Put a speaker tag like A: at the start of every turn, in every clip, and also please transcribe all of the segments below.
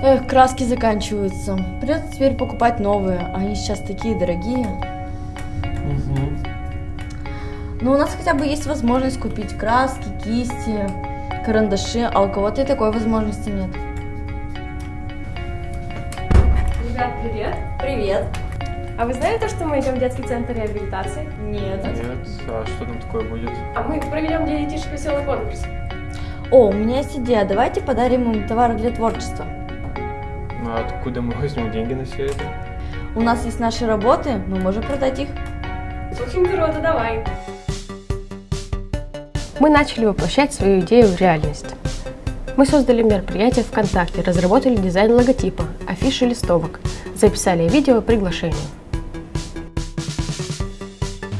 A: Эх, краски заканчиваются. Придется теперь покупать новые. Они сейчас такие дорогие.
B: Угу.
A: Но у нас хотя бы есть возможность купить краски, кисти, карандаши, а у кого-то и такой возможности нет.
C: Ребят, привет!
A: Привет.
C: А вы знаете, что мы идем в детский центр реабилитации?
A: Нет.
B: Нет, а что там такое будет?
C: А мы проведем для детишек веселый конкурс.
A: О, у меня есть идея. Давайте подарим им товары для творчества.
B: Ну а откуда мы возьмем деньги на все это?
A: У нас есть наши работы, мы можем продать их.
C: Очень круто, давай!
D: Мы начали воплощать свою идею в реальность. Мы создали мероприятие ВКонтакте, разработали дизайн логотипа, афиши листовок, записали видео приглашение.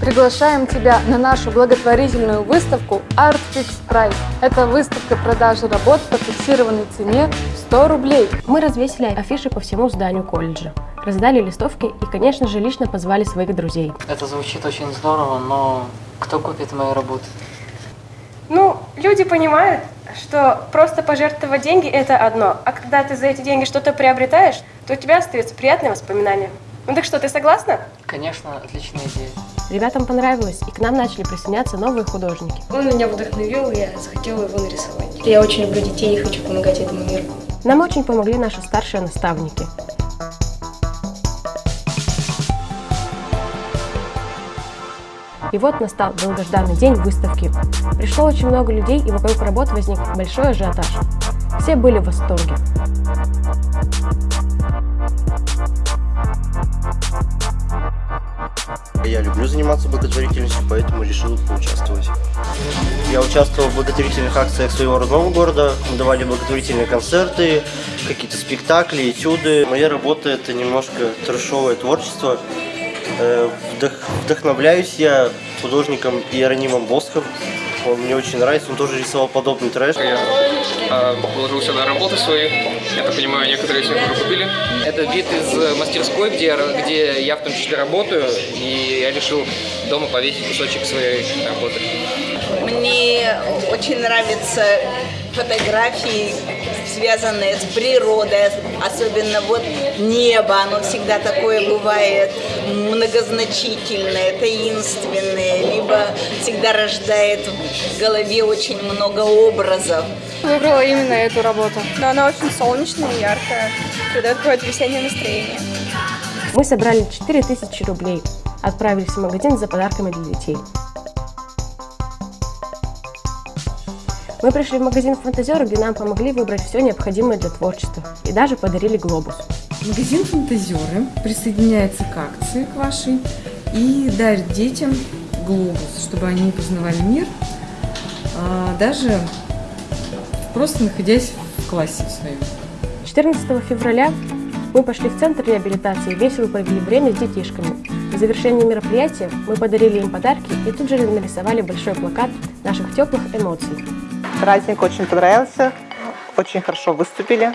E: Приглашаем тебя на нашу благотворительную выставку Art Fix Price. Это выставка продажи работ по фиксированной цене 100 рублей.
D: Мы развесили афиши по всему зданию колледжа, раздали листовки и, конечно же, лично позвали своих друзей.
F: Это звучит очень здорово, но кто купит мои работы?
C: Ну, люди понимают, что просто пожертвовать деньги – это одно, а когда ты за эти деньги что-то приобретаешь, то у тебя остаются приятные воспоминания. Ну так что, ты согласна?
F: Конечно, отличная идея.
D: Ребятам понравилось, и к нам начали присоединяться новые художники.
G: Он меня вдохновил, я захотела его нарисовать. Я очень люблю детей и хочу помогать этому миру.
D: Нам очень помогли наши старшие наставники. И вот настал долгожданный день выставки. Пришло очень много людей, и вокруг работ возник большой ажиотаж. Все были в восторге.
H: Я люблю заниматься благотворительностью, поэтому решил поучаствовать. Я участвовал в благотворительных акциях своего родного города. Мы давали благотворительные концерты, какие-то спектакли, этюды. Моя работа – это немножко трешовое творчество. Э, Вдох, вдохновляюсь я художником Иеронимом Боском. Он мне очень нравится, он тоже рисовал подобный трэш.
I: Я э, положил сюда работы свои. Я так понимаю, некоторые из них уже купили. Это вид из мастерской, где, я- где я в том числе работаю. И я решил дома повесить кусочек своей работы.
J: Мне очень нравятся фотографии, связанные с природой, особенно вот небо, оно всегда такое бывает многозначительное, таинственное, либо всегда рождает в голове очень много образов.
E: Выбрала именно эту работу. Но она очень солнечная и яркая, придает какое-то весеннее настроение.
D: Мы собрали 4000 рублей, отправились в магазин за подарками для детей. Мы пришли в магазин «Фантазер», где нам помогли выбрать все необходимое для творчества и даже подарили глобус.
K: Магазин «Фантазеры» присоединяется к акции к вашей и дарит детям глобус, чтобы они познавали мир, а, даже просто находясь в классе своем.
D: 14 февраля мы пошли в центр реабилитации и весело провели время с детишками. В завершении мероприятия мы подарили им подарки и тут же нарисовали большой плакат наших теплых эмоций.
L: Праздник очень понравился, очень хорошо выступили.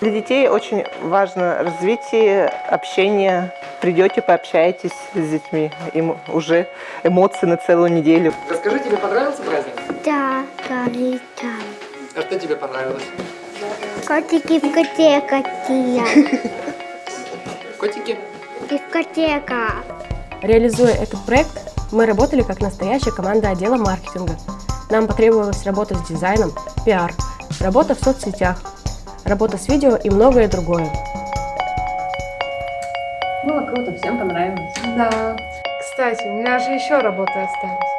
L: Для детей очень важно развитие, общение. Придете, пообщаетесь с детьми, им уже эмоции на целую неделю.
I: Расскажи, тебе понравился праздник?
M: Да, Галита.
I: А что тебе понравилось?
M: Котики в коте какие.
I: Котики?
M: Дискотека.
D: Реализуя этот проект, мы работали как настоящая команда отдела маркетинга. Нам потребовалась работа с дизайном, пиар, работа в соцсетях, работа с видео и многое другое.
G: Было круто, всем понравилось.
E: Да. Кстати, у меня же еще работы остались.